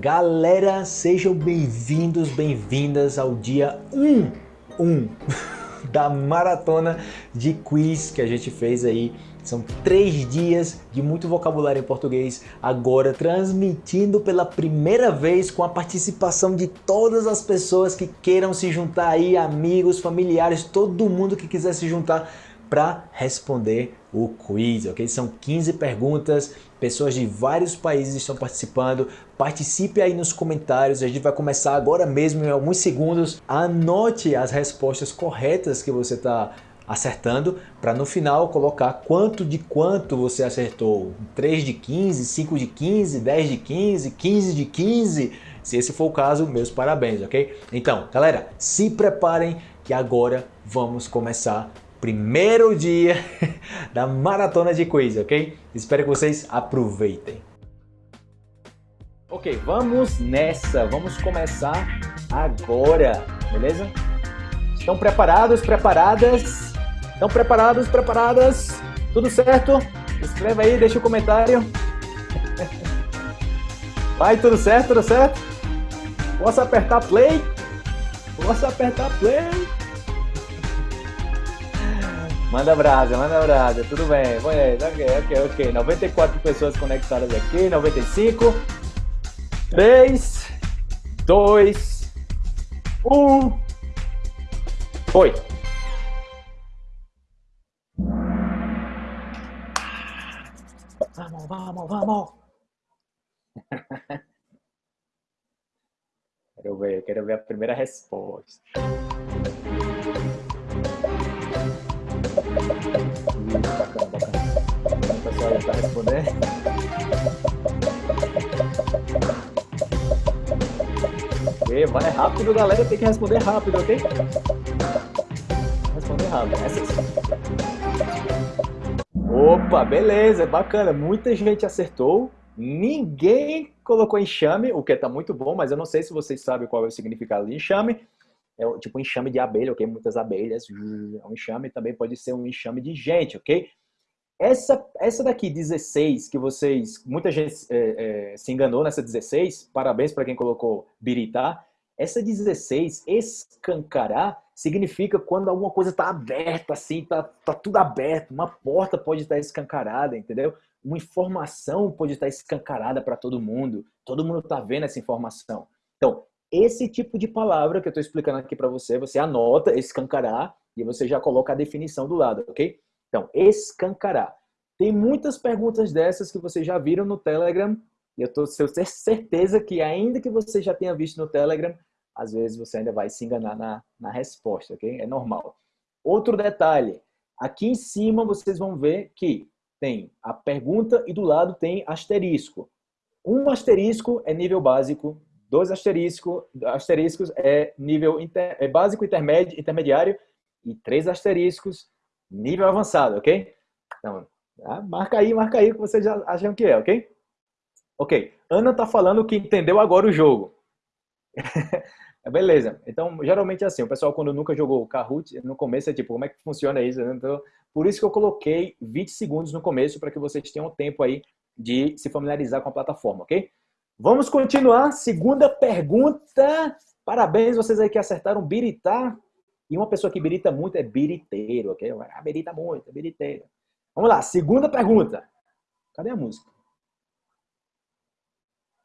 Galera, sejam bem-vindos, bem-vindas ao dia 1, 1 da maratona de quiz que a gente fez aí. São três dias de muito vocabulário em português, agora transmitindo pela primeira vez com a participação de todas as pessoas que queiram se juntar aí, amigos, familiares, todo mundo que quiser se juntar para responder o quiz, ok? São 15 perguntas, pessoas de vários países estão participando. Participe aí nos comentários, a gente vai começar agora mesmo em alguns segundos. Anote as respostas corretas que você está acertando para no final colocar quanto de quanto você acertou. 3 de 15, 5 de 15, 10 de 15, 15 de 15. Se esse for o caso, meus parabéns, ok? Então, galera, se preparem que agora vamos começar primeiro dia da maratona de quiz, ok? Espero que vocês aproveitem. Ok, vamos nessa, vamos começar agora, beleza? Estão preparados, preparadas? Estão preparados, preparadas? Tudo certo? Escreva aí, deixa o um comentário. Vai, tudo certo, tudo certo? Posso apertar play? Posso apertar play? Manda brasa, manda brasa, tudo bem. Ok, ok, ok. 94 pessoas conectadas aqui, 95. 3, 2, 1. Foi. Vamos, vamos, vamos. quero ver, quero ver a primeira resposta. Está respondendo. Ok, vai rápido, galera. Tem que responder rápido, ok? Responder rápido. Essa sim. Opa, beleza, bacana. Muita gente acertou. Ninguém colocou enxame, o que está muito bom, mas eu não sei se vocês sabem qual é o significado de enxame é tipo um enxame de abelha, ok? Muitas abelhas, é um enxame também pode ser um enxame de gente, ok? Essa, essa daqui, 16, que vocês, muita gente é, é, se enganou nessa 16, parabéns para quem colocou biritá. Essa 16, escancarar, significa quando alguma coisa está aberta, assim, tá, tá tudo aberto, uma porta pode estar escancarada, entendeu? Uma informação pode estar escancarada para todo mundo, todo mundo está vendo essa informação. Então, esse tipo de palavra que eu estou explicando aqui para você, você anota, escancarar, e você já coloca a definição do lado, ok? Então, escancarar. Tem muitas perguntas dessas que vocês já viram no Telegram, e eu estou tenho certeza que ainda que você já tenha visto no Telegram, às vezes você ainda vai se enganar na, na resposta, ok? É normal. Outro detalhe, aqui em cima vocês vão ver que tem a pergunta e do lado tem asterisco. Um asterisco é nível básico, dois asterisco, asteriscos é nível inter, é básico, intermédio, intermediário e três asteriscos, nível avançado, ok? Então, tá? marca aí, marca aí o que vocês acham que é, ok? Ok, Ana tá falando que entendeu agora o jogo. Beleza, então geralmente é assim, o pessoal quando nunca jogou Kahoot, no começo é tipo, como é que funciona isso? Então, por isso que eu coloquei 20 segundos no começo, para que vocês tenham tempo aí de se familiarizar com a plataforma, ok? Vamos continuar. Segunda pergunta. Parabéns, vocês aí que acertaram biritá. E uma pessoa que birita muito é biriteiro, ok? Ah, birita muito, é biriteiro. Vamos lá, segunda pergunta. Cadê a música?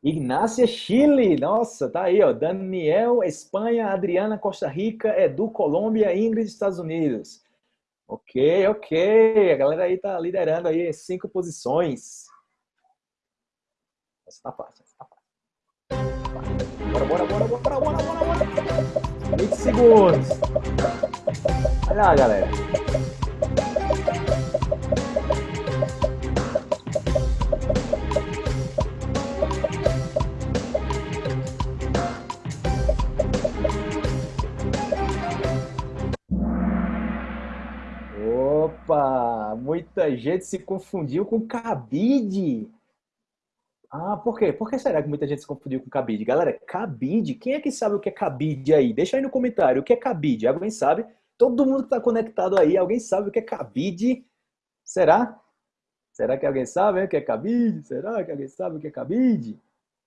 Ignácia Chile, nossa, tá aí, ó. Daniel, Espanha, Adriana, Costa Rica, Edu, Colômbia, Ingrid, Estados Unidos. Ok, ok. A galera aí tá liderando aí cinco posições. Essa tá fácil, essa tá fácil. Bora, bora, bora, bora, bora, bora, bora. 20 segundos. Olha lá, galera. Opa! Muita gente se confundiu com cabide. Ah, por quê? Por que será que muita gente se confundiu com cabide? Galera, cabide, quem é que sabe o que é cabide aí? Deixa aí no comentário, o que é cabide? Alguém sabe? Todo mundo que está conectado aí, alguém sabe o que é cabide? Será? Será que alguém sabe o que é cabide? Será que alguém sabe o que é cabide?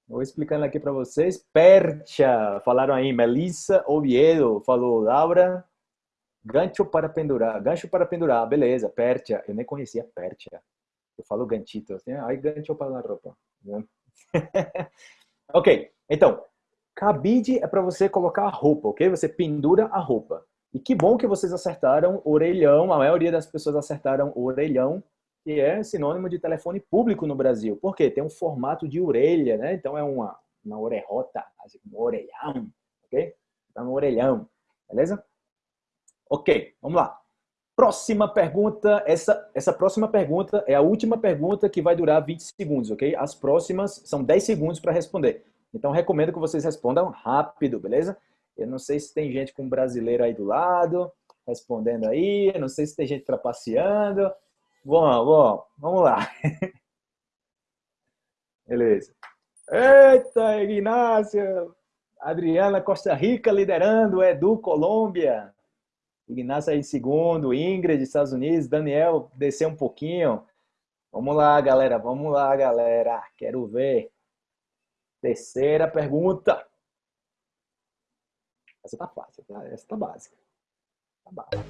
Vou explicando aqui para vocês. Percha, falaram aí. Melissa Oviedo falou. Laura, gancho para pendurar. Gancho para pendurar, beleza. Percha, eu nem conhecia percha. Eu falo ganchito, assim, aí gancho para a roupa. ok, então, cabide é para você colocar a roupa, ok? Você pendura a roupa. E que bom que vocês acertaram orelhão, a maioria das pessoas acertaram orelhão, que é sinônimo de telefone público no Brasil. Por quê? Tem um formato de orelha, né? Então é uma, uma orelhota, assim, um orelhão, ok? Tá no orelhão, beleza? Ok, vamos lá. Próxima pergunta, essa, essa próxima pergunta é a última pergunta que vai durar 20 segundos, ok? As próximas são 10 segundos para responder. Então, recomendo que vocês respondam rápido, beleza? Eu não sei se tem gente com brasileiro aí do lado, respondendo aí, eu não sei se tem gente trapaceando. Bom, bom, vamos lá. Beleza. Eita, Ignácio! Adriana Costa Rica liderando, Edu Colômbia. Ignacio aí segundo, Ingrid, Estados Unidos, Daniel descer um pouquinho. Vamos lá, galera, vamos lá, galera. Quero ver. Terceira pergunta. Essa tá fácil, tá? essa tá básica. Tá básica.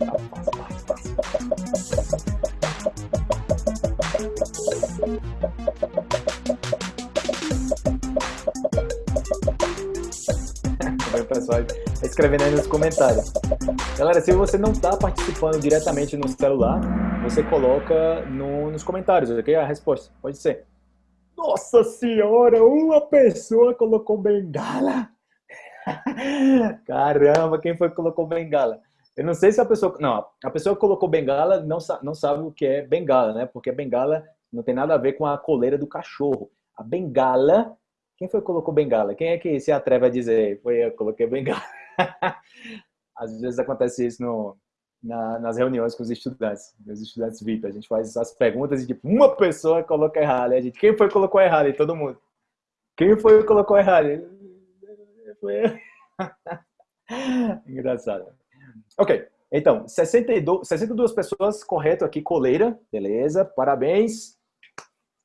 Tá fácil, fácil, o pessoal escrevendo aí nos comentários. Galera, se você não está participando diretamente no celular, você coloca no, nos comentários, ok? A resposta, pode ser. Nossa senhora, uma pessoa colocou bengala. Caramba, quem foi que colocou bengala? Eu não sei se a pessoa... Não, a pessoa que colocou bengala não, não sabe o que é bengala, né? Porque bengala não tem nada a ver com a coleira do cachorro. A bengala quem foi que colocou bengala? Quem é que se atreve a dizer? Foi eu que coloquei bengala. Às vezes acontece isso no, na, nas reuniões com os estudantes, os estudantes VIP. A gente faz as perguntas e tipo, uma pessoa coloca errado. A gente, quem foi que colocou errado? E todo mundo. Quem foi que colocou errado? Foi. Engraçado. Ok, então, 62, 62 pessoas, correto aqui, coleira, beleza, parabéns.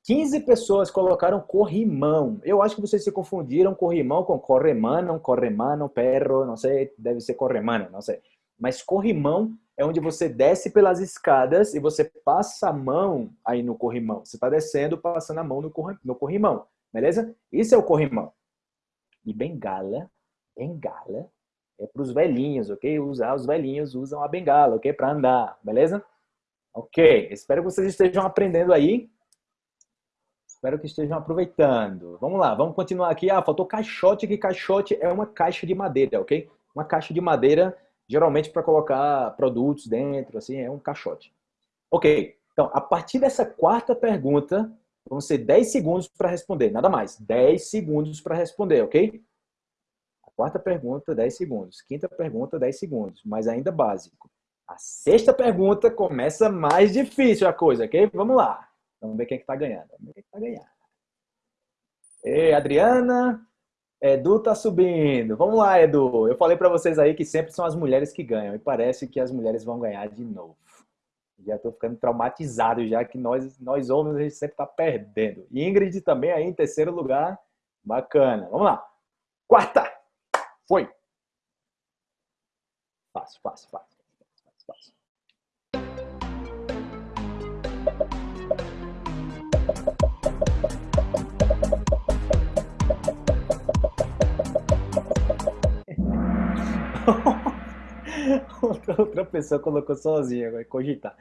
15 pessoas colocaram corrimão. Eu acho que vocês se confundiram corrimão com corremano, corremano, perro, não sei, deve ser corremano, não sei. Mas corrimão é onde você desce pelas escadas e você passa a mão aí no corrimão. Você está descendo, passando a mão no corrimão, beleza? Isso é o corrimão. E bengala, bengala é para os velhinhos, ok? Usar os velhinhos usam a bengala, ok? Para andar, beleza? Ok, espero que vocês estejam aprendendo aí Espero que estejam aproveitando. Vamos lá, vamos continuar aqui. Ah, faltou caixote, que caixote é uma caixa de madeira, ok? Uma caixa de madeira, geralmente para colocar produtos dentro, assim, é um caixote. Ok, então, a partir dessa quarta pergunta, vão ser 10 segundos para responder, nada mais. 10 segundos para responder, ok? A quarta pergunta, 10 segundos. Quinta pergunta, 10 segundos, mas ainda básico. A sexta pergunta começa mais difícil a coisa, ok? Vamos lá. Vamos ver quem é que tá ganhando. Vamos ver quem é está ganhando. Ei, Adriana, Edu tá subindo. Vamos lá, Edu. Eu falei para vocês aí que sempre são as mulheres que ganham. E parece que as mulheres vão ganhar de novo. Já tô ficando traumatizado já que nós, nós homens a gente sempre tá perdendo. Ingrid também aí em terceiro lugar. Bacana. Vamos lá. Quarta. Foi. Fácil, fácil, fácil. fácil, fácil. outra pessoa colocou sozinha, vai cogitar.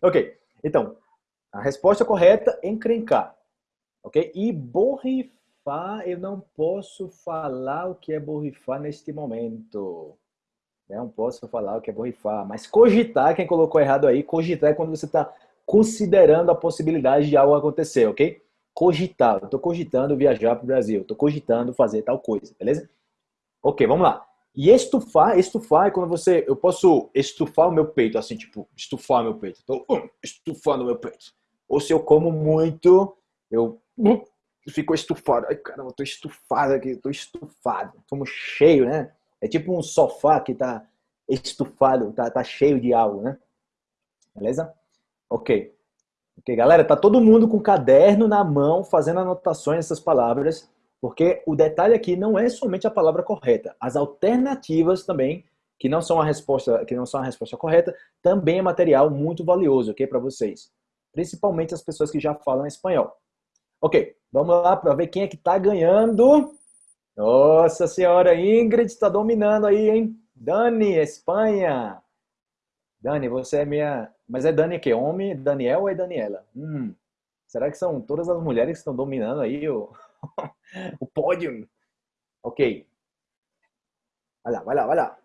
Ok, então, a resposta correta é encrencar. Ok? E borrifar, eu não posso falar o que é borrifar neste momento. Não posso falar o que é borrifar. Mas cogitar, quem colocou errado aí, cogitar é quando você está considerando a possibilidade de algo acontecer, ok? Cogitar, eu estou cogitando viajar para o Brasil, estou cogitando fazer tal coisa, beleza? Ok, vamos lá. E estufar, estufar é quando você, eu posso estufar o meu peito, assim, tipo, estufar meu peito. Então, um, estufando meu peito. Ou se eu como muito, eu uh, fico estufado. Ai, caramba, eu tô estufado aqui, tô estufado. Como cheio, né? É tipo um sofá que tá estufado, tá, tá cheio de algo, né? Beleza? Ok. Ok, galera, tá todo mundo com caderno na mão, fazendo anotações dessas palavras, porque o detalhe aqui não é somente a palavra correta, as alternativas também, que não são a resposta, que não são a resposta correta, também é material muito valioso, ok, para vocês, principalmente as pessoas que já falam espanhol. Ok, vamos lá para ver quem é que tá ganhando. Nossa senhora, Ingrid está dominando aí, hein? Dani, Espanha. Dani, você é minha mas é Dani que? Homem, Daniel ou é Daniela? Hum, será que são todas as mulheres que estão dominando aí o, o pódio? Ok. Vai lá, vai lá, vai lá.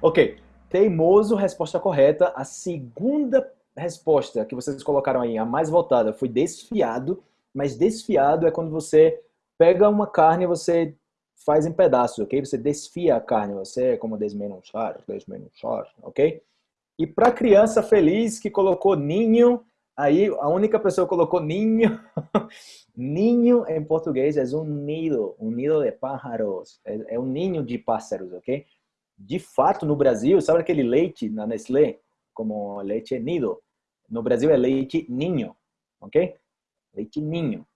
Ok. Teimoso, resposta correta. A segunda resposta que vocês colocaram aí, a mais votada, foi desfiado, mas desfiado é quando você pega uma carne e você faz em pedaços, ok? Você desfia a carne, você é como desmenuzar, desmenuzar, ok? E para criança feliz que colocou ninho, aí a única pessoa que colocou ninho, ninho em português é um nido, um nido de pájaros, é, é um ninho de pássaros, ok? De fato, no Brasil, sabe aquele leite na Nestlé, como leite nido? No Brasil é leite ninho, ok? Leite ninho.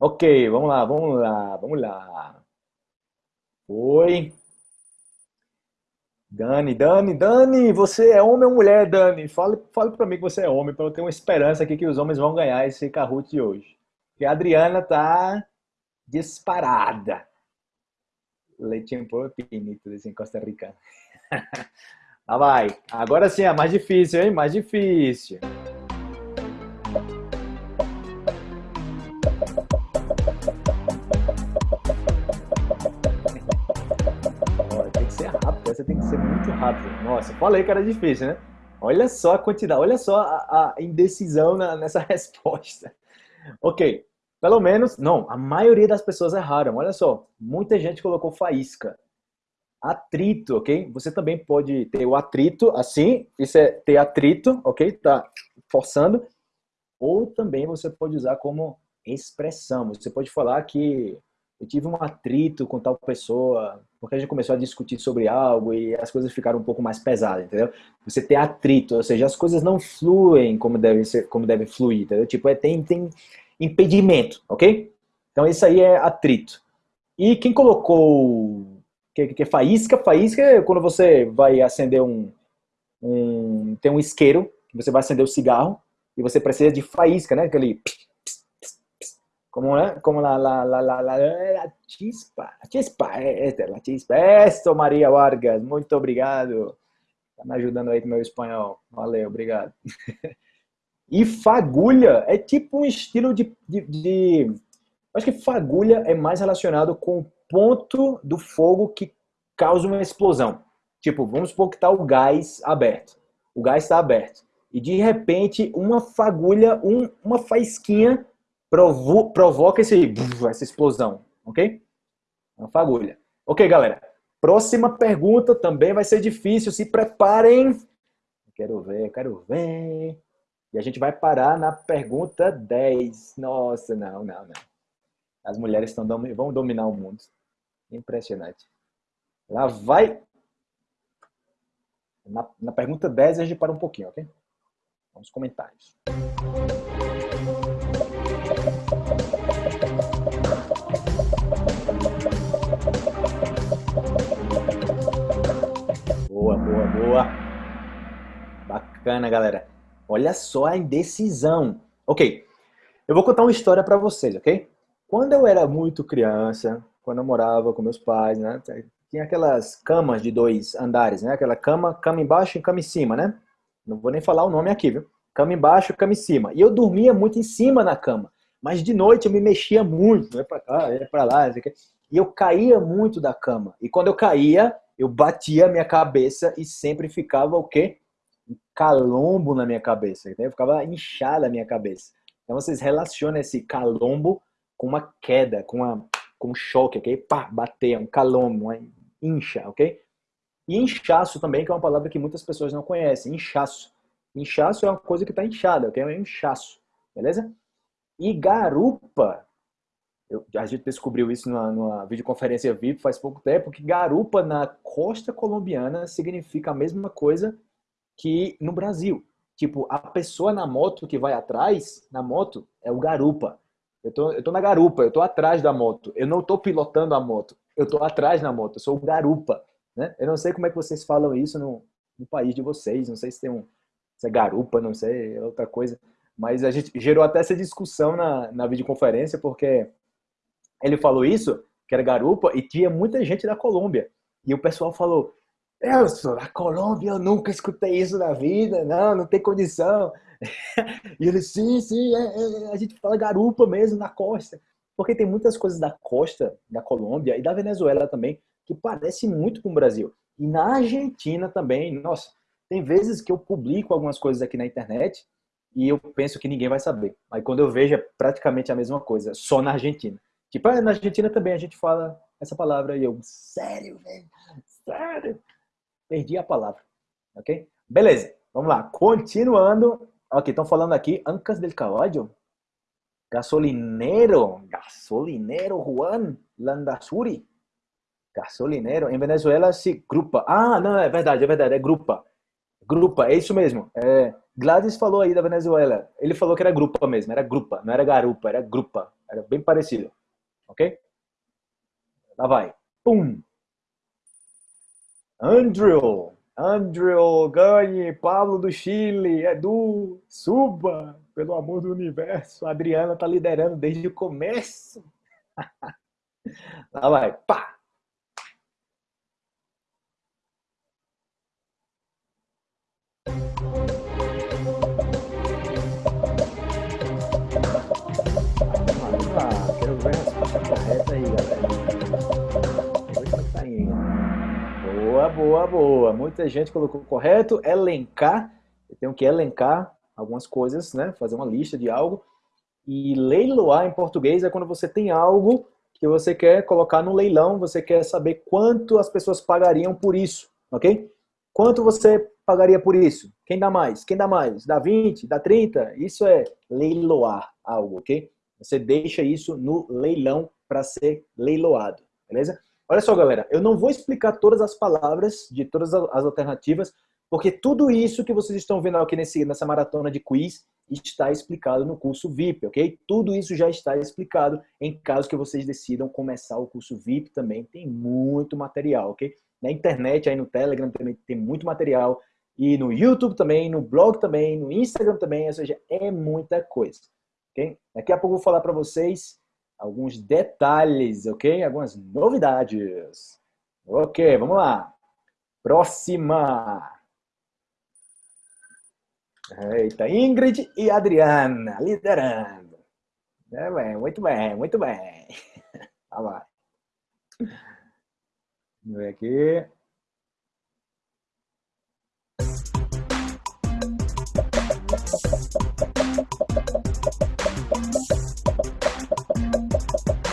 Ok, vamos lá, vamos lá, vamos lá. Oi. Dani, Dani, Dani, você é homem ou mulher, Dani? Fale, fale para mim que você é homem, para eu ter uma esperança aqui que os homens vão ganhar esse Kahoot de hoje. Porque a Adriana tá disparada. Leitinho puro pinito, desse Costa Rica. Lá vai. Agora sim, é mais difícil, hein? Mais difícil. Rápido. Nossa, falei que era difícil, né? Olha só a quantidade, olha só a, a indecisão na, nessa resposta. Ok, pelo menos, não, a maioria das pessoas erraram. Olha só, muita gente colocou faísca atrito, ok? Você também pode ter o atrito assim, isso é ter atrito, ok? Tá forçando. Ou também você pode usar como expressão. Você pode falar que eu tive um atrito com tal pessoa, porque a gente começou a discutir sobre algo e as coisas ficaram um pouco mais pesadas, entendeu? Você ter atrito, ou seja, as coisas não fluem como devem ser, como devem fluir, entendeu? Tipo, é, tem, tem impedimento, ok? Então isso aí é atrito. E quem colocou que, que é faísca. Faísca é quando você vai acender um, um... Tem um isqueiro, que você vai acender o cigarro, e você precisa de faísca, né? Aquele... Como, é? Como la, la, la, la, la, la chispa. A chispa, é, é, la chispa. Esto, Maria Vargas, muito obrigado. Tá me ajudando aí com meu espanhol. Valeu, obrigado. E fagulha é tipo um estilo de, de, de... Acho que fagulha é mais relacionado com ponto do fogo que causa uma explosão. Tipo, vamos supor que está o gás aberto. O gás está aberto. E de repente, uma fagulha, um, uma faísquinha provo provoca esse, essa explosão. Ok? Uma fagulha. Ok, galera. Próxima pergunta também vai ser difícil. Se preparem. Quero ver, quero ver. E a gente vai parar na pergunta 10. Nossa, não, não, não. As mulheres estão, vão dominar o mundo. Impressionante. Lá vai. Na, na pergunta 10 a gente para um pouquinho, ok? Vamos comentários. Boa, Bacana, galera. Olha só a indecisão. Ok, eu vou contar uma história para vocês, ok? Quando eu era muito criança, quando eu morava com meus pais, né? Tinha aquelas camas de dois andares, né? Aquela cama, cama embaixo e cama em cima, né? Não vou nem falar o nome aqui, viu? Cama embaixo, cama em cima. E eu dormia muito em cima na cama. Mas de noite eu me mexia muito, ia pra cá, ia pra lá, e eu caía muito da cama. E quando eu caía, eu batia a minha cabeça e sempre ficava o quê? Um calombo na minha cabeça. Eu ficava inchada a minha cabeça. Então vocês relacionam esse calombo com uma queda, com uma com choque, ok? Pá, bater, um calombo, uma incha, ok? E inchaço também, que é uma palavra que muitas pessoas não conhecem, inchaço. Inchaço é uma coisa que está inchada, ok? É um inchaço, beleza? E garupa, eu, a gente descobriu isso numa, numa videoconferência VIP faz pouco tempo, que garupa na costa colombiana significa a mesma coisa que no Brasil. Tipo, a pessoa na moto que vai atrás, na moto, é o garupa. Eu tô, eu tô na garupa, eu tô atrás da moto. Eu não tô pilotando a moto, eu tô atrás na moto, eu sou o garupa. Né? Eu não sei como é que vocês falam isso no, no país de vocês, não sei se tem um, se é garupa, não sei, é outra coisa. Mas a gente gerou até essa discussão na, na videoconferência, porque ele falou isso, que era garupa, e tinha muita gente da Colômbia. E o pessoal falou, eu sou da Colômbia, eu nunca escutei isso na vida, não, não tem condição. e ele, sim, sim, é, é, a gente fala garupa mesmo na costa. Porque tem muitas coisas da costa, da Colômbia e da Venezuela também, que parece muito com o Brasil. E na Argentina também, nossa, tem vezes que eu publico algumas coisas aqui na internet e eu penso que ninguém vai saber. Aí quando eu vejo é praticamente a mesma coisa, só na Argentina. Tipo, ah, na Argentina também a gente fala essa palavra e eu, sério, velho? Sério? Perdi a palavra, ok? Beleza, vamos lá. Continuando Ok, estão falando aqui, Ancas del Caballo. Gasolinero, gasolinero Juan Landazuri. Gasolinero. Em Venezuela se grupa. Ah, não, é verdade, é verdade, é grupa. Grupa, é isso mesmo. É, Gladys falou aí da Venezuela. Ele falou que era grupa mesmo, era grupa, não era garupa, era grupa. Era bem parecido. Ok? Lá vai. Pum. Andrew. Andrew, ganhe, Pablo do Chile, Edu, suba, pelo amor do universo. A Adriana tá liderando desde o começo. Lá vai, pá! Boa, boa, boa. Muita gente colocou correto. Elencar. Eu tenho que elencar algumas coisas, né? Fazer uma lista de algo. E leiloar em português é quando você tem algo que você quer colocar no leilão, você quer saber quanto as pessoas pagariam por isso, ok? Quanto você pagaria por isso? Quem dá mais? Quem dá mais? Dá 20? Dá 30? Isso é leiloar algo, ok? Você deixa isso no leilão para ser leiloado, beleza? Olha só, galera, eu não vou explicar todas as palavras de todas as alternativas, porque tudo isso que vocês estão vendo aqui nesse, nessa maratona de quiz está explicado no curso VIP, ok? Tudo isso já está explicado em caso que vocês decidam começar o curso VIP também. Tem muito material, ok? Na internet, aí no Telegram também tem muito material. E no YouTube também, no blog também, no Instagram também, ou seja, é muita coisa, ok? Daqui a pouco eu vou falar para vocês alguns detalhes, ok? Algumas novidades. Ok, vamos lá. Próxima. Eita, Ingrid e Adriana liderando. É bem, muito bem, muito bem. Tá lá. Vamos ver aqui.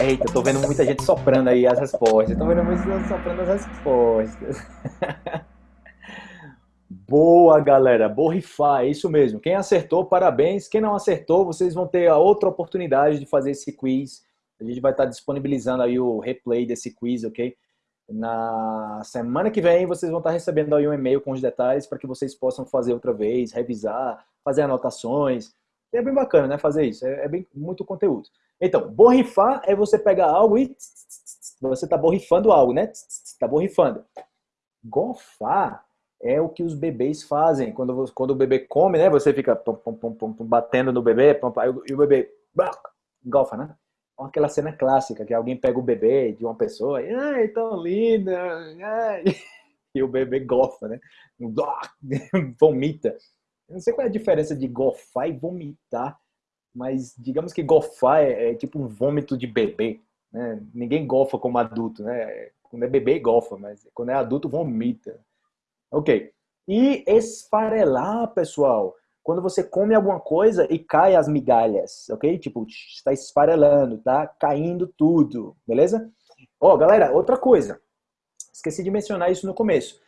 Eita, eu tô vendo muita gente soprando aí as respostas. tô vendo muita gente soprando as respostas. Boa, galera. Borrifar, é isso mesmo. Quem acertou, parabéns. Quem não acertou, vocês vão ter a outra oportunidade de fazer esse quiz. A gente vai estar disponibilizando aí o replay desse quiz, ok? Na semana que vem, vocês vão estar recebendo aí um e-mail com os detalhes para que vocês possam fazer outra vez, revisar, fazer anotações. E é bem bacana, né? Fazer isso. É, é bem muito conteúdo. Então, borrifar é você pegar algo e você está borrifando algo, né? Está borrifando. Gofar é o que os bebês fazem. Quando, quando o bebê come, né? Você fica batendo no bebê e o bebê gofa, né? Aquela cena clássica que alguém pega o bebê de uma pessoa e, ai, tão linda, e o bebê gofa, né? Vomita. Eu não sei qual é a diferença de gofar e vomitar mas digamos que gofar é, é tipo um vômito de bebê. Né? Ninguém gofa como adulto, né? Quando é bebê, gofa, mas quando é adulto, vomita. Ok. E esfarelar, pessoal. Quando você come alguma coisa e cai as migalhas, ok? Tipo, está esfarelando, tá caindo tudo, beleza? Ó, oh, galera, outra coisa. Esqueci de mencionar isso no começo.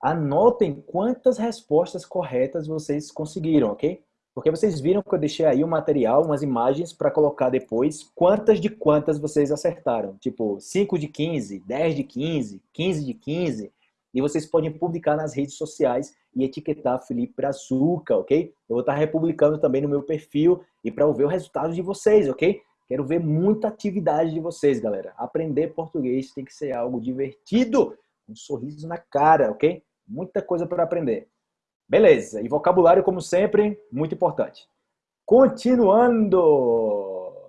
Anotem quantas respostas corretas vocês conseguiram, ok? Porque vocês viram que eu deixei aí um material, umas imagens para colocar depois quantas de quantas vocês acertaram. Tipo, 5 de 15, 10 de 15, 15 de 15. E vocês podem publicar nas redes sociais e etiquetar Felipe Brazuca, ok? Eu vou estar republicando também no meu perfil e para ver o resultado de vocês, ok? Quero ver muita atividade de vocês, galera. Aprender português tem que ser algo divertido, um sorriso na cara, ok? Muita coisa para aprender. Beleza, e vocabulário, como sempre, muito importante. Continuando,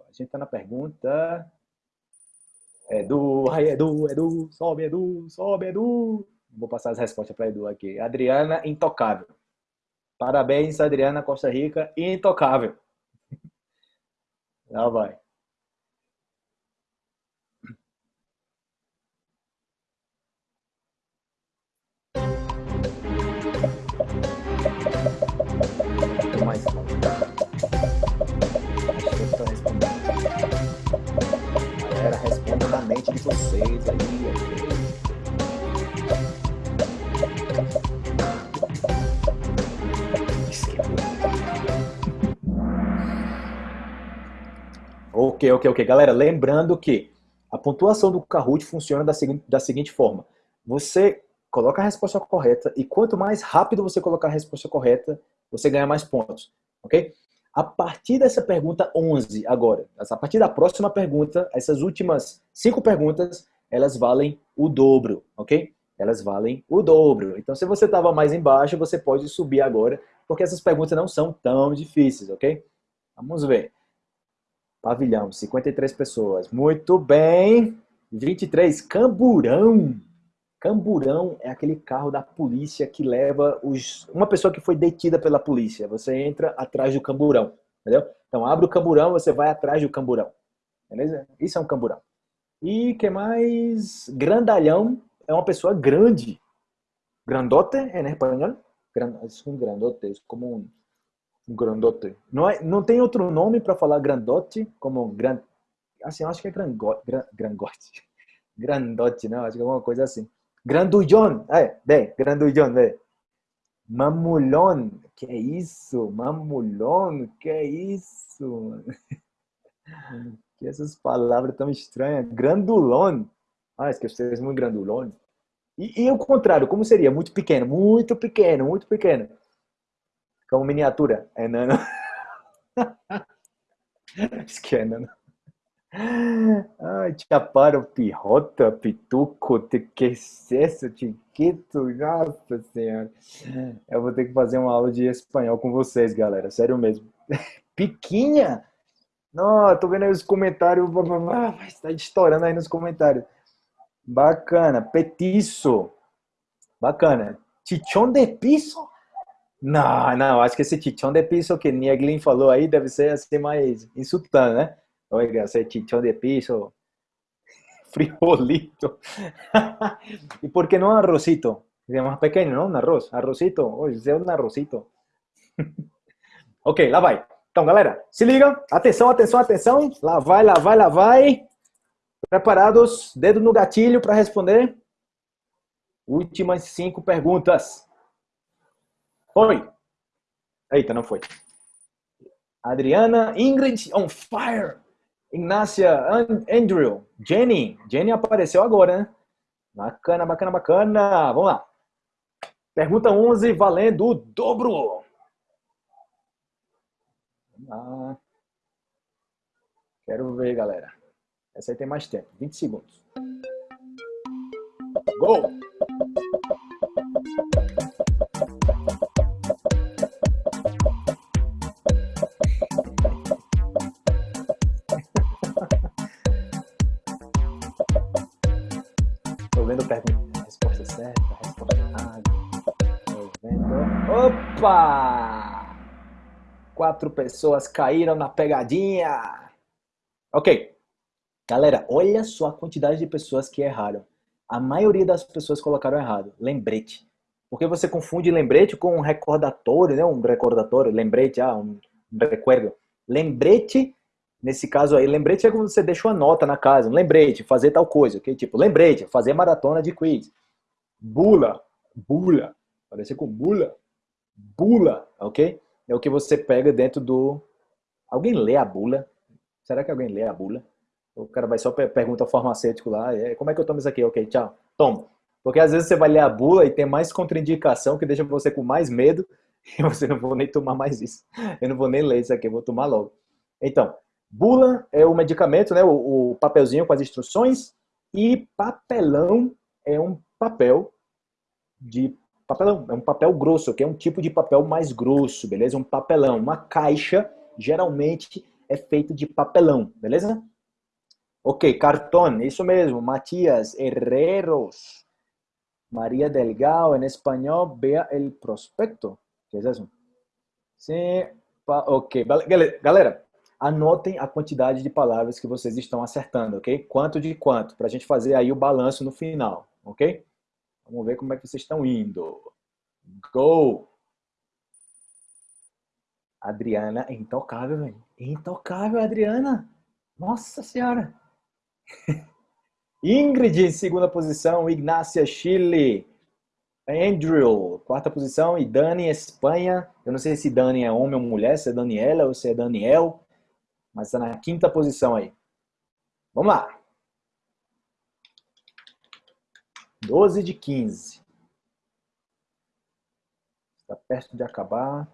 a gente está na pergunta. Edu, ai Edu, Edu, sobe Edu, sobe Edu. Vou passar as respostas para Edu aqui. Adriana, intocável. Parabéns, Adriana Costa Rica, intocável. Lá vai. De vocês aí. Ok, ok, ok. Galera, lembrando que a pontuação do Kahoot funciona da seguinte, da seguinte forma. Você coloca a resposta correta e quanto mais rápido você colocar a resposta correta, você ganha mais pontos, ok? A partir dessa pergunta 11, agora, a partir da próxima pergunta, essas últimas cinco perguntas, elas valem o dobro, ok? Elas valem o dobro. Então, se você estava mais embaixo, você pode subir agora, porque essas perguntas não são tão difíceis, ok? Vamos ver. Pavilhão, 53 pessoas. Muito bem. 23, Camburão. Camburão é aquele carro da polícia que leva os, uma pessoa que foi detida pela polícia. Você entra atrás do camburão, entendeu? Então abre o camburão, você vai atrás do camburão. Beleza? Isso é um camburão. E que mais? Grandalhão é uma pessoa grande. Grandote em espanhol? É um grandote, é como um, grandote. Não, é, não tem outro nome para falar grandote como gran, assim, acho que é grangote, grangote. Grandote, não, acho que é alguma coisa assim. Grandulhão, é, bem, grandulhão, bem. Que é isso? Mamulhão, que é isso? que essas palavras tão estranhas. Grandulão. Ah, esqueci muito grandulão. E, e o contrário, como seria? Muito pequeno, muito pequeno, muito pequeno. Como miniatura. É nano. Esquena. Ai, Chaparo, Pirrota, Pituco, Tequecesso, Tiquito, nossa senhora. Eu vou ter que fazer uma aula de espanhol com vocês, galera, sério mesmo. Piquinha? Não, tô vendo aí os comentários, está estourando aí nos comentários. Bacana, petiço. Bacana. Chichão de piso? Não, não, acho que esse chichão de piso que Nieglin falou aí deve ser assim mais insultando, né? Oiga, ese chichón de piso, frijolito. ¿Y por qué no arrocito? Es más pequeño, ¿no? Un arroz. Arrocito. Oye, é um arrocito. ok, lá vai. Então, galera, se liga. Atenção, atenção, atenção. Lá vai, lá vai, lá vai. Preparados? Dedo no gatilho para responder. Últimas cinco perguntas. Foi. Eita, não foi. Adriana, Ingrid on fire. Ignácia, Andrew, Jenny. Jenny apareceu agora, né? Bacana, bacana, bacana. Vamos lá. Pergunta 11, valendo o dobro. Ah, quero ver, galera. Essa aí tem mais tempo. 20 segundos. Gol! Opa! Quatro pessoas caíram na pegadinha. Ok. Galera, olha só a quantidade de pessoas que erraram. A maioria das pessoas colocaram errado. Lembrete. Porque você confunde lembrete com um recordatório, né? Um recordatório, lembrete, ah, um recuerdo. Lembrete Nesse caso aí, lembrete é quando você deixa uma nota na casa, lembrete, fazer tal coisa, ok? Tipo, lembrete, fazer maratona de quiz. Bula, bula, parece com bula, bula, ok? é o que você pega dentro do... Alguém lê a bula? Será que alguém lê a bula? O cara vai só pergunta ao farmacêutico lá, é, como é que eu tomo isso aqui? Ok, tchau. Toma. Porque às vezes você vai ler a bula e tem mais contraindicação que deixa você com mais medo e você não vou nem tomar mais isso. Eu não vou nem ler isso aqui, eu vou tomar logo. Então, bula é o medicamento, né, o, o papelzinho com as instruções e papelão é um papel de papelão, é um papel grosso, que é um tipo de papel mais grosso, beleza? Um papelão, uma caixa geralmente é feito de papelão, beleza? Ok, cartão, isso mesmo, Matias Herreros. María Delgado, en español, vea el prospecto. ¿Qué es eso? Sim, ok. Galera, anotem a quantidade de palavras que vocês estão acertando, ok? Quanto de quanto, para a gente fazer aí o balanço no final, ok? Vamos ver como é que vocês estão indo. Go! Adriana é intocável, velho. Intocável, Adriana. Nossa Senhora. Ingrid em segunda posição, Ignácia Chile, Andrew, quarta posição, e Dani, Espanha. Eu não sei se Dani é homem ou mulher, se é Daniela ou se é Daniel, mas está na quinta posição aí. Vamos lá. 12 de 15. Está perto de acabar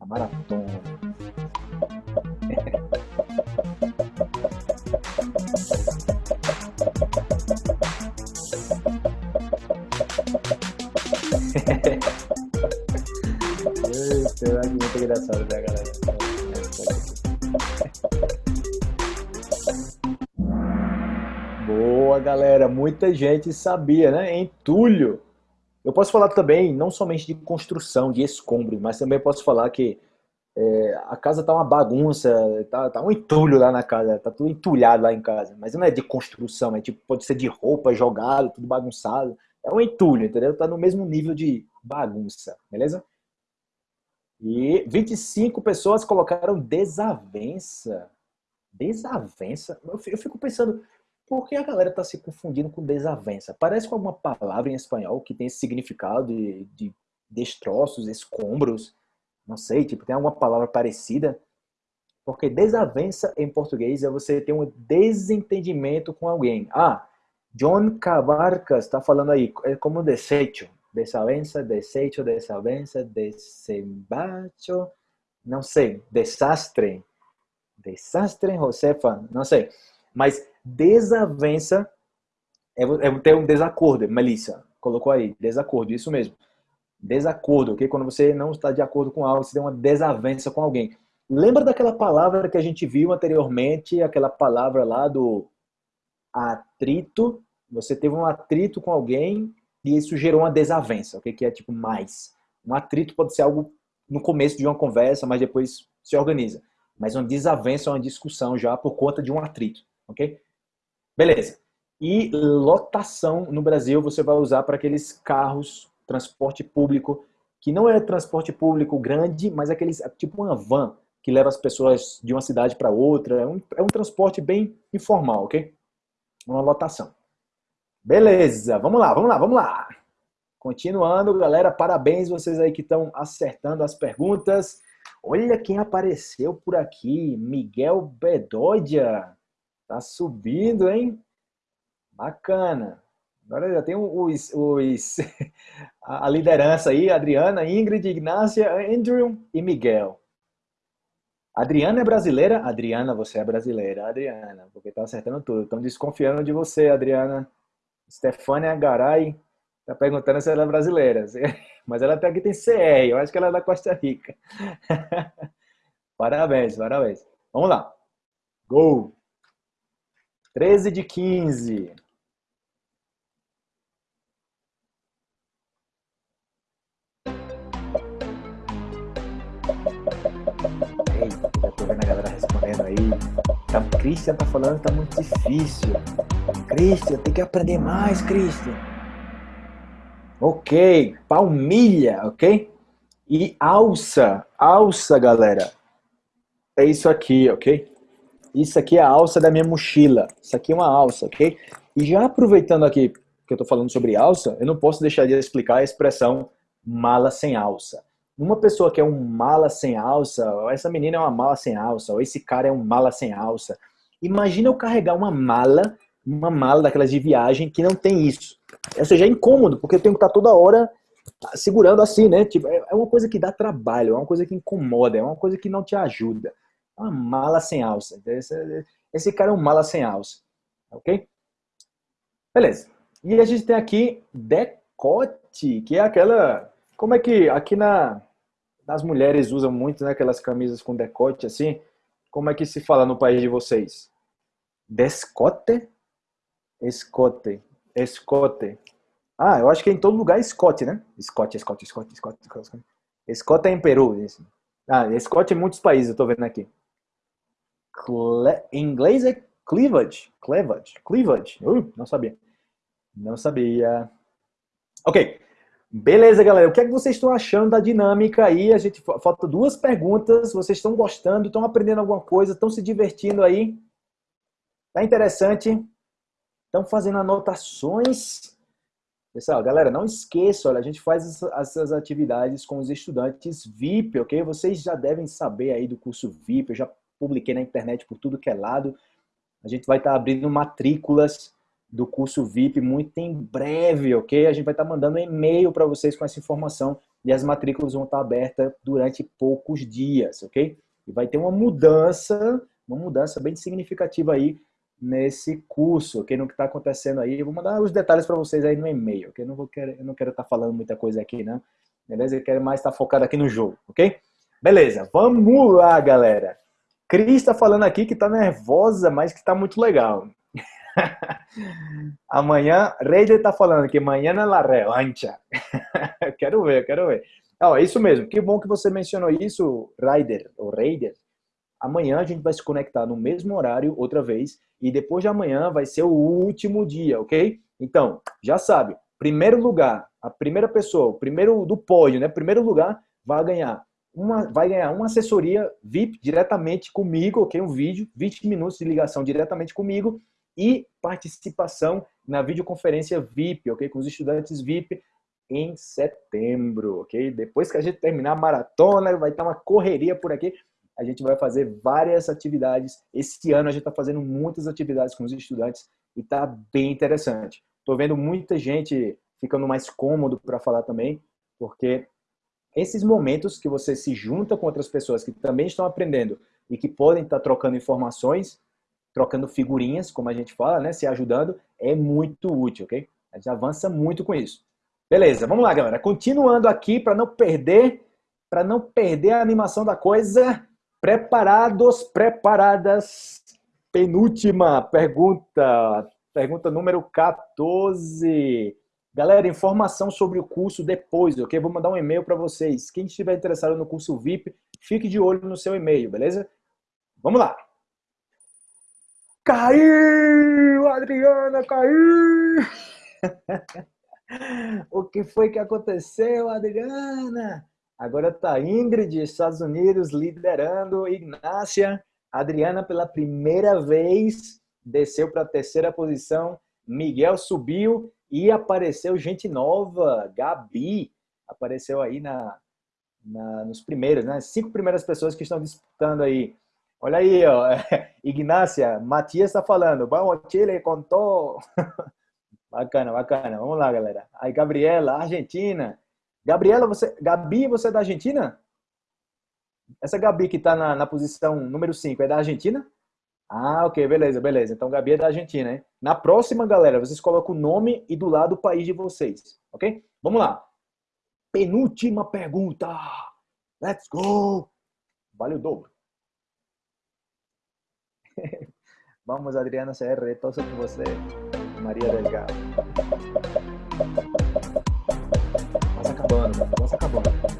a maratona. Eita, é muito engraçado, né, galera? Galera. Muita gente sabia, né? Entulho. Eu posso falar também, não somente de construção, de escombros, mas também posso falar que é, a casa tá uma bagunça, tá, tá um entulho lá na casa, tá tudo entulhado lá em casa. Mas não é de construção, é tipo, pode ser de roupa jogado, tudo bagunçado. É um entulho, entendeu? Tá no mesmo nível de bagunça, beleza? E 25 pessoas colocaram desavença. Desavença? Eu fico pensando, por que a galera tá se confundindo com desavença? Parece com alguma palavra em espanhol que tem esse significado de, de destroços, escombros não sei, tipo, tem alguma palavra parecida? Porque desavença em português é você ter um desentendimento com alguém. Ah, John Cabarcas está falando aí, é como desecho. Desavença, desecho, desavença, desembacho, não sei, desastre. Desastre, Josefa, não sei. Mas desavença é, é ter um desacordo, Melissa colocou aí, desacordo, isso mesmo. Desacordo, ok? Quando você não está de acordo com algo, você tem uma desavença com alguém. Lembra daquela palavra que a gente viu anteriormente, aquela palavra lá do atrito? Você teve um atrito com alguém e isso gerou uma desavença, ok? Que é tipo mais. Um atrito pode ser algo no começo de uma conversa, mas depois se organiza. Mas uma desavença é uma discussão já por conta de um atrito, ok? Beleza. E lotação no Brasil você vai usar para aqueles carros transporte público, que não é transporte público grande, mas aqueles, é tipo uma van que leva as pessoas de uma cidade para outra. É um, é um transporte bem informal, ok? Uma lotação. Beleza, vamos lá, vamos lá, vamos lá. Continuando, galera, parabéns vocês aí que estão acertando as perguntas. Olha quem apareceu por aqui, Miguel Bedodia. Tá subindo, hein? Bacana. Agora já tem os, os, a liderança aí, Adriana, Ingrid, Ignácia, Andrew e Miguel. Adriana é brasileira? Adriana, você é brasileira. Adriana, porque tá acertando tudo. Estão desconfiando de você, Adriana. Stefania Garay tá perguntando se ela é brasileira. Mas ela até aqui tem CR, eu acho que ela é da Costa Rica. parabéns, parabéns. Vamos lá. Gol! 13 de 15. Já tô vendo a galera respondendo aí. Tá, Christian tá falando que tá muito difícil. Christian, tem que aprender mais, Christian. Ok, palmilha, ok? E alça, alça, galera. É isso aqui, ok? Isso aqui é a alça da minha mochila. Isso aqui é uma alça, ok? E já aproveitando aqui que eu tô falando sobre alça, eu não posso deixar de explicar a expressão mala sem alça. numa pessoa que é um mala sem alça, essa menina é uma mala sem alça, ou esse cara é um mala sem alça. Imagina eu carregar uma mala, uma mala daquelas de viagem que não tem isso. Ou seja, é incômodo, porque eu tenho que estar toda hora segurando assim, né? Tipo, é, é uma coisa que dá trabalho, é uma coisa que incomoda, é uma coisa que não te ajuda. Uma mala sem alça. Esse, esse cara é um mala sem alça. Ok? Beleza. E a gente tem aqui decote, que é aquela... Como é que aqui na, nas mulheres usam muito né, aquelas camisas com decote assim? Como é que se fala no país de vocês? Descote? Escote. Escote. Ah, eu acho que é em todo lugar é Scott, né? Scott, Scott, Scott, Scott. Scott. Scott é em Peru. Isso. Ah, Scott em muitos países, eu tô vendo aqui. Cle... Em inglês é cleavage. Cleavage. Cleavage. Uh, não sabia. Não sabia. Ok. Beleza, galera. O que é que vocês estão achando da dinâmica aí? A gente falta duas perguntas. Vocês estão gostando? Estão aprendendo alguma coisa? Estão se divertindo aí? Tá interessante? Estão fazendo anotações? Pessoal, galera, não esqueça, olha, a gente faz essas atividades com os estudantes VIP, ok? Vocês já devem saber aí do curso VIP, eu já publiquei na internet por tudo que é lado. A gente vai estar abrindo matrículas do curso VIP muito em breve, ok? A gente vai estar mandando um e-mail para vocês com essa informação e as matrículas vão estar abertas durante poucos dias, ok? E vai ter uma mudança, uma mudança bem significativa aí nesse curso, ok? No que está acontecendo aí. Eu vou mandar os detalhes para vocês aí no e-mail, ok? Eu não, vou querer, eu não quero estar tá falando muita coisa aqui, não. Beleza? Eu quero mais estar tá focado aqui no jogo, ok? Beleza, vamos lá, galera. Cris está falando aqui que está nervosa, mas que está muito legal. amanhã, Reider está falando que amanhã é la revancha. quero ver, quero ver. Oh, é isso mesmo, que bom que você mencionou isso, Raider, ou Raider. Amanhã a gente vai se conectar no mesmo horário outra vez e depois de amanhã vai ser o último dia, ok? Então, já sabe, primeiro lugar, a primeira pessoa, o primeiro do pódio, né? Primeiro lugar vai ganhar uma, vai ganhar uma assessoria VIP diretamente comigo, ok? Um vídeo, 20 minutos de ligação diretamente comigo e participação na videoconferência VIP, ok? Com os estudantes VIP em setembro, ok? Depois que a gente terminar a maratona, vai estar uma correria por aqui a gente vai fazer várias atividades. Esse ano a gente está fazendo muitas atividades com os estudantes e está bem interessante. Estou vendo muita gente ficando mais cômodo para falar também, porque esses momentos que você se junta com outras pessoas que também estão aprendendo e que podem estar trocando informações, trocando figurinhas, como a gente fala, né, se ajudando, é muito útil, ok? A gente avança muito com isso. Beleza, vamos lá, galera. Continuando aqui para não perder, para não perder a animação da coisa, Preparados, preparadas? Penúltima pergunta, pergunta número 14. Galera, informação sobre o curso depois, ok? Vou mandar um e-mail para vocês. Quem estiver interessado no curso VIP, fique de olho no seu e-mail, beleza? Vamos lá! Caiu! Adriana, caiu! o que foi que aconteceu, Adriana? Agora está Ingrid, Estados Unidos, liderando. Ignácia, Adriana pela primeira vez desceu para a terceira posição. Miguel subiu e apareceu gente nova. Gabi apareceu aí na, na, nos primeiros, né? Cinco primeiras pessoas que estão disputando aí. Olha aí, ó. Ignácia, Matias está falando. Vamos, Chile, contou. bacana, bacana. Vamos lá, galera. Aí, Gabriela, Argentina. Gabriela, você, Gabi, você é da Argentina? Essa Gabi que está na, na, posição número 5 é da Argentina? Ah, ok, beleza, beleza. Então, Gabi é da Argentina, hein? Na próxima, galera, vocês colocam o nome e do lado o país de vocês, ok? Vamos lá. Penúltima pergunta. Let's go! Vale o dobro. Vamos, Adriana CR, torço por você. Maria Delgado acabando, nossa acabando.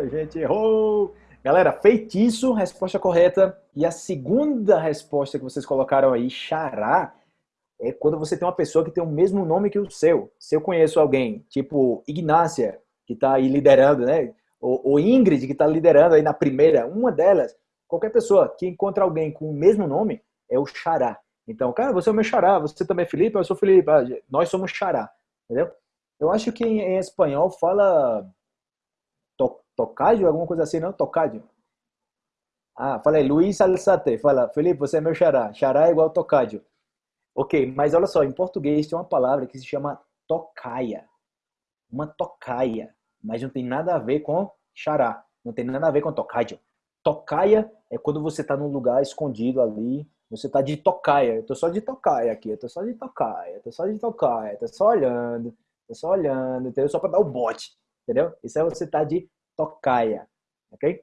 Muita gente errou. Galera, feitiço, resposta correta. E a segunda resposta que vocês colocaram aí, xará, é quando você tem uma pessoa que tem o mesmo nome que o seu. Se eu conheço alguém, tipo Ignácia, que está aí liderando, né? Ou, ou Ingrid, que está liderando aí na primeira, uma delas, qualquer pessoa que encontra alguém com o mesmo nome, é o xará. Então, cara, você é o meu xará, você também é Felipe, eu sou Felipe, ah, nós somos xará, entendeu? Eu acho que em, em espanhol fala to, tocádio, alguma coisa assim, não? Tocádio. Ah, falei, Luiz Alçate, fala, Felipe, você é meu xará, xará é igual tocádio. Ok, mas olha só, em português tem uma palavra que se chama tocaia. Uma tocaia, mas não tem nada a ver com xará, não tem nada a ver com tocádio. Tocaia é quando você está num lugar escondido ali, você está de tocaia. Eu tô só de tocaia aqui, eu tô só de tocaia, tô só de tocaia, tô só olhando, tô só olhando, entendeu? Só para dar o bote, entendeu? Isso é você tá de tocaia, ok?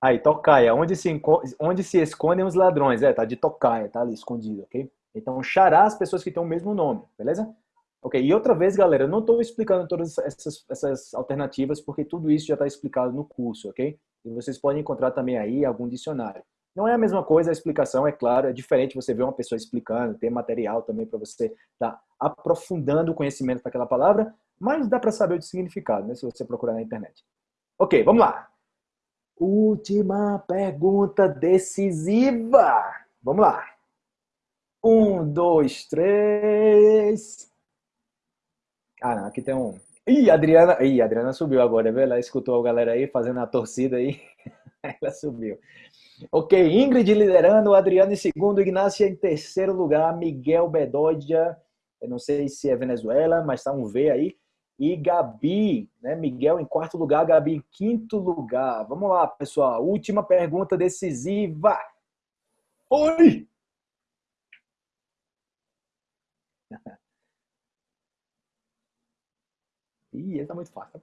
Aí, tocaia, onde se, onde se escondem os ladrões? É, tá de tocaia, tá ali escondido, ok? Então, xará as pessoas que têm o mesmo nome, beleza? Ok, e outra vez, galera, eu não estou explicando todas essas, essas alternativas, porque tudo isso já está explicado no curso, ok? E vocês podem encontrar também aí algum dicionário. Não é a mesma coisa, a explicação, é claro, é diferente você ver uma pessoa explicando, ter material também para você estar tá aprofundando o conhecimento daquela palavra, mas dá para saber o significado, né, se você procurar na internet. Ok, vamos lá. Última pergunta decisiva. Vamos lá. Um, dois, três. Ah, não, aqui tem um. Ih, Adriana. Ih, Adriana subiu agora, viu? Ela escutou a galera aí fazendo a torcida aí. Ela subiu. Ok, Ingrid liderando, Adriano em segundo, Ignacia em terceiro lugar, Miguel Bedoya, eu não sei se é Venezuela, mas tá um V aí. E Gabi, né? Miguel em quarto lugar, Gabi em quinto lugar. Vamos lá, pessoal. Última pergunta decisiva. Oi! Ih, esse tá muito fácil.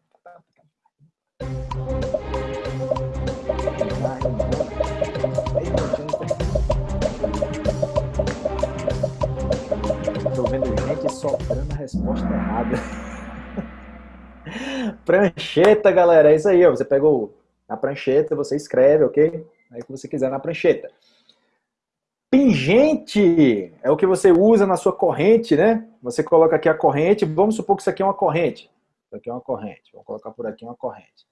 Tô vendo gente soprando a resposta errada. prancheta, galera, é isso aí. Ó. Você pegou a prancheta, você escreve, ok? Aí que você quiser na prancheta. Pingente é o que você usa na sua corrente, né? Você coloca aqui a corrente. Vamos supor que isso aqui é uma corrente. Isso aqui é uma corrente. Vou colocar por aqui uma corrente.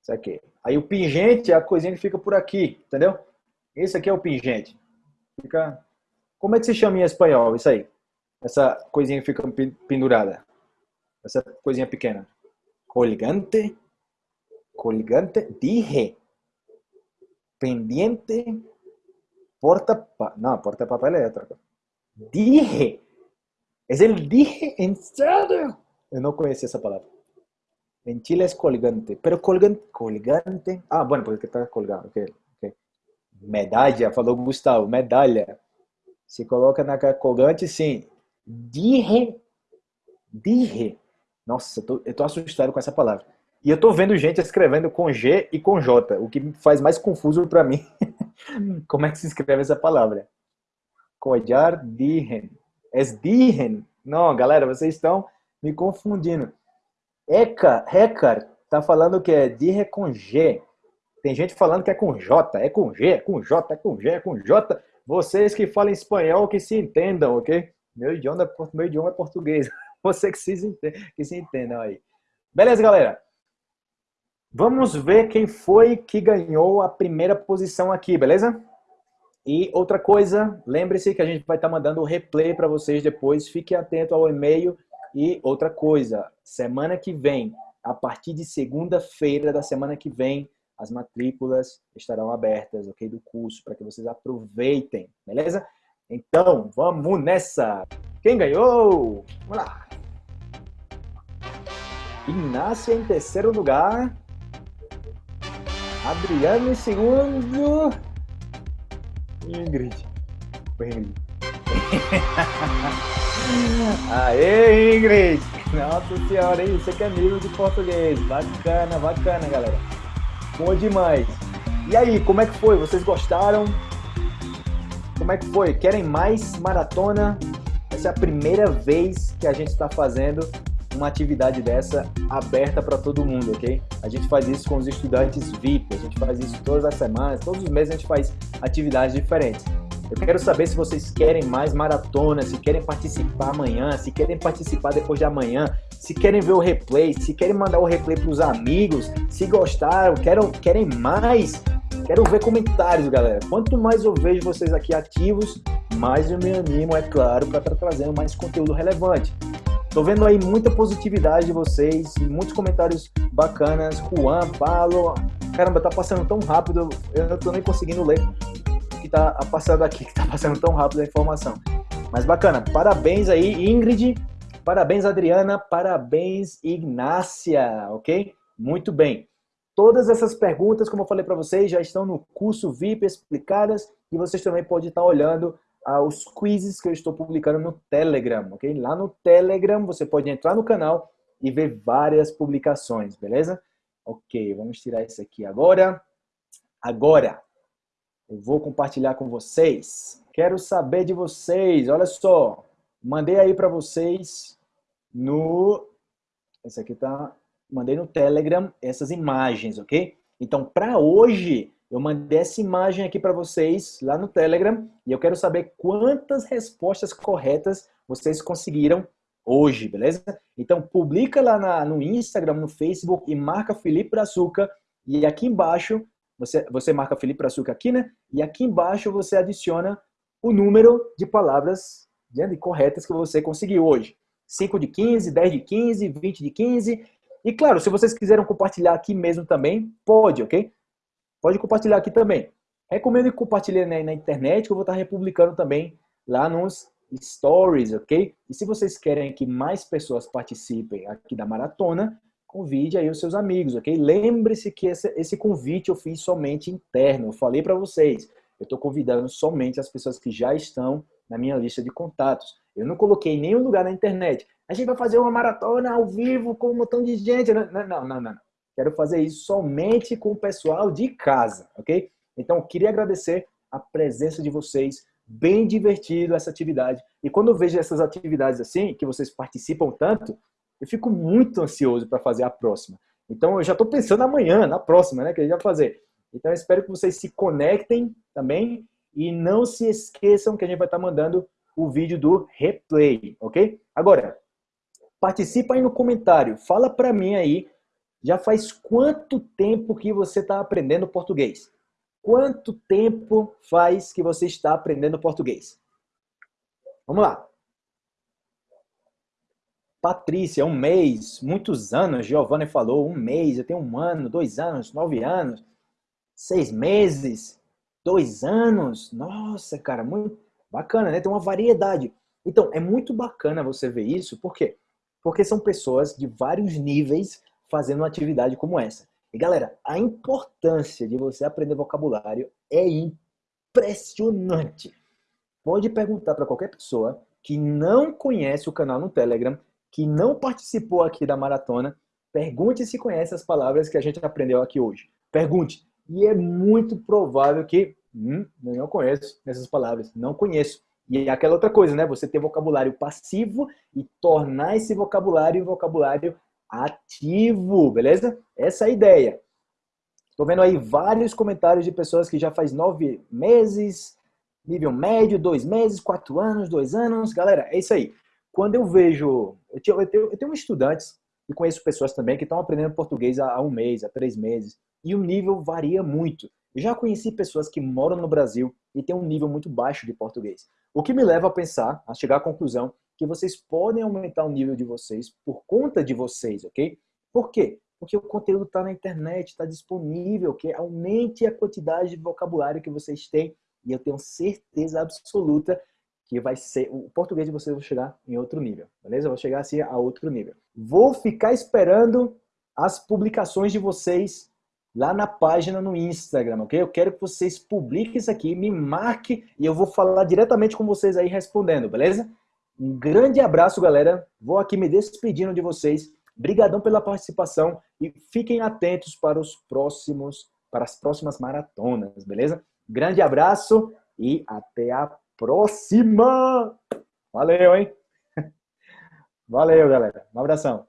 Isso aqui. Aí o pingente é a coisinha que fica por aqui, entendeu? Esse aqui é o pingente. Fica... Como é que se chama em espanhol isso aí? Essa coisinha que fica pendurada. Essa coisinha pequena. Colgante. Colgante. Dije. Pendiente. Porta... Não, porta papel é outra coisa. Dije. É el dije en serio. Eu não conhecia essa palavra. En Chile es colgante. Pero colgante, colgante. Ah, bueno, porque está colgado. Okay. Medalha, falou Gustavo. Medalha. Se coloca na colgante, sim. Dirre. Dirre. Nossa, eu tô, eu tô assustado com essa palavra. E eu tô vendo gente escrevendo com G e com J, o que faz mais confuso para mim. Como é que se escreve essa palavra? É dirren. Não, galera, vocês estão me confundindo. Eca, Recar tá falando que é de com G. Tem gente falando que é com J, é com G, é com J, é com G, é com J. Vocês que falam espanhol que se entendam, ok? Meu idioma, meu idioma é português. Você que se, que se entendam aí. Beleza, galera? Vamos ver quem foi que ganhou a primeira posição aqui, beleza? E outra coisa, lembre-se que a gente vai estar mandando o replay para vocês depois. Fique atento ao e-mail e outra coisa, semana que vem, a partir de segunda-feira da semana que vem, as matrículas estarão abertas, ok? Do curso, para que vocês aproveitem, beleza? Então, vamos nessa! Quem ganhou? Vamos lá! Inácio em terceiro lugar. Adriano em segundo. Ingrid. Ingrid. Aê, Ingrid! Nossa senhora, hein? Você que é amigo de português. Bacana, bacana, galera. Bom demais. E aí, como é que foi? Vocês gostaram? Como é que foi? Querem mais maratona? Essa é a primeira vez que a gente está fazendo uma atividade dessa aberta para todo mundo, ok? A gente faz isso com os estudantes VIP, a gente faz isso todas as semanas, todos os meses a gente faz atividades diferentes. Eu quero saber se vocês querem mais maratona, se querem participar amanhã, se querem participar depois de amanhã, se querem ver o replay, se querem mandar o replay para os amigos, se gostaram, querem, querem mais. Quero ver comentários, galera. Quanto mais eu vejo vocês aqui ativos, mais eu me animo, é claro, para estar tá trazendo mais conteúdo relevante. Tô vendo aí muita positividade de vocês, muitos comentários bacanas. Juan, Paulo, caramba, tá passando tão rápido, eu não tô nem conseguindo ler o que tá passando aqui, que tá passando tão rápido a informação. Mas bacana, parabéns aí, Ingrid, parabéns, Adriana, parabéns, Ignácia, ok? Muito bem. Todas essas perguntas, como eu falei para vocês, já estão no curso VIP explicadas e vocês também podem estar olhando aos quizzes que eu estou publicando no Telegram, ok? Lá no Telegram você pode entrar no canal e ver várias publicações, beleza? Ok, vamos tirar isso aqui agora. Agora, eu vou compartilhar com vocês. Quero saber de vocês, olha só. Mandei aí para vocês no... Esse aqui tá... Mandei no Telegram essas imagens, ok? Então, para hoje, eu mandei essa imagem aqui para vocês lá no Telegram e eu quero saber quantas respostas corretas vocês conseguiram hoje, beleza? Então publica lá na, no Instagram, no Facebook e marca Felipe Brazuca e aqui embaixo, você, você marca Felipe Brazuca aqui, né? E aqui embaixo você adiciona o número de palavras né, corretas que você conseguiu hoje. 5 de 15, 10 de 15, 20 de 15. E claro, se vocês quiserem compartilhar aqui mesmo também, pode, ok? Pode compartilhar aqui também. Recomendo que compartilhe na, na internet, que eu vou estar republicando também lá nos stories, ok? E se vocês querem que mais pessoas participem aqui da maratona, convide aí os seus amigos, ok? Lembre-se que esse, esse convite eu fiz somente interno, eu falei para vocês, eu estou convidando somente as pessoas que já estão na minha lista de contatos. Eu não coloquei em nenhum lugar na internet. A gente vai fazer uma maratona ao vivo com um montão de gente. Não, não, não, não. Quero fazer isso somente com o pessoal de casa, ok? Então, queria agradecer a presença de vocês, bem divertido essa atividade. E quando eu vejo essas atividades assim, que vocês participam tanto, eu fico muito ansioso para fazer a próxima. Então, eu já estou pensando amanhã, na próxima, né, que a gente vai fazer. Então, eu espero que vocês se conectem também e não se esqueçam que a gente vai estar mandando o vídeo do replay, ok? Agora, participa aí no comentário, fala para mim aí já faz quanto tempo que você está aprendendo português? Quanto tempo faz que você está aprendendo português? Vamos lá. Patrícia, um mês, muitos anos, Giovanni falou, um mês, eu tenho um ano, dois anos, nove anos, seis meses, dois anos. Nossa, cara, muito bacana, né? Tem uma variedade. Então, é muito bacana você ver isso, por quê? Porque são pessoas de vários níveis fazendo uma atividade como essa. E galera, a importância de você aprender vocabulário é impressionante. Pode perguntar para qualquer pessoa que não conhece o canal no Telegram, que não participou aqui da maratona, pergunte se conhece as palavras que a gente aprendeu aqui hoje. Pergunte. E é muito provável que, hum, eu não conheço essas palavras, não conheço. E é aquela outra coisa, né? Você ter vocabulário passivo e tornar esse vocabulário um vocabulário ativo, beleza? Essa é a ideia. Estou vendo aí vários comentários de pessoas que já faz nove meses, nível médio, dois meses, quatro anos, dois anos. Galera, é isso aí. Quando eu vejo... Eu eu tenho, eu tenho estudantes e conheço pessoas também que estão aprendendo português há um mês, há três meses. E o nível varia muito. Eu já conheci pessoas que moram no Brasil e têm um nível muito baixo de português. O que me leva a pensar, a chegar à conclusão que vocês podem aumentar o nível de vocês por conta de vocês, ok? Por quê? Porque o conteúdo está na internet, está disponível, que aumente a quantidade de vocabulário que vocês têm e eu tenho certeza absoluta que vai ser, o português de vocês vai chegar em outro nível, beleza? Vai chegar assim a outro nível. Vou ficar esperando as publicações de vocês lá na página no Instagram, ok? Eu quero que vocês publiquem isso aqui, me marque e eu vou falar diretamente com vocês aí respondendo, beleza? Um grande abraço, galera. Vou aqui me despedindo de vocês. Obrigadão pela participação e fiquem atentos para os próximos, para as próximas maratonas, beleza? Grande abraço e até a próxima! Valeu, hein? Valeu, galera. Um abração.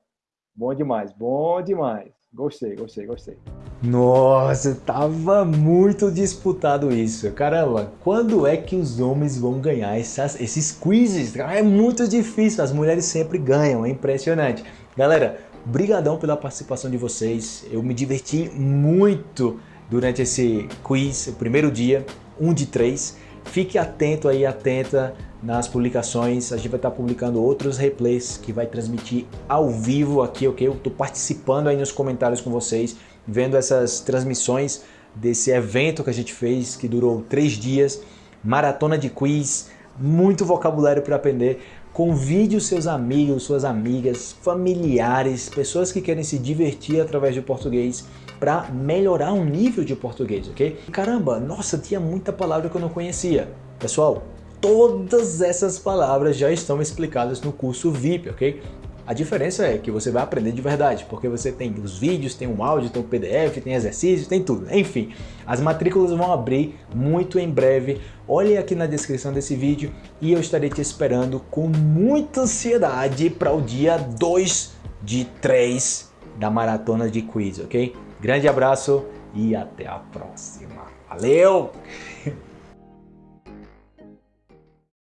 Bom demais, bom demais. Gostei, gostei, gostei. Nossa, tava muito disputado isso. Caramba, quando é que os homens vão ganhar essas, esses quizzes? É muito difícil, as mulheres sempre ganham, é impressionante. Galera, brigadão pela participação de vocês. Eu me diverti muito durante esse quiz, o primeiro dia, um de três. Fique atento aí, atenta nas publicações. A gente vai estar publicando outros replays que vai transmitir ao vivo aqui, ok? Eu estou participando aí nos comentários com vocês, vendo essas transmissões desse evento que a gente fez, que durou três dias, maratona de quiz, muito vocabulário para aprender. Convide os seus amigos, suas amigas, familiares, pessoas que querem se divertir através do português para melhorar o nível de português, ok? Caramba, nossa, tinha muita palavra que eu não conhecia. Pessoal, todas essas palavras já estão explicadas no curso VIP, ok? A diferença é que você vai aprender de verdade, porque você tem os vídeos, tem um áudio, tem um PDF, tem exercícios, tem tudo. Enfim, as matrículas vão abrir muito em breve. Olhe aqui na descrição desse vídeo e eu estarei te esperando com muita ansiedade para o dia 2 de 3 da maratona de quiz, ok? Grande abraço e até a próxima. Valeu!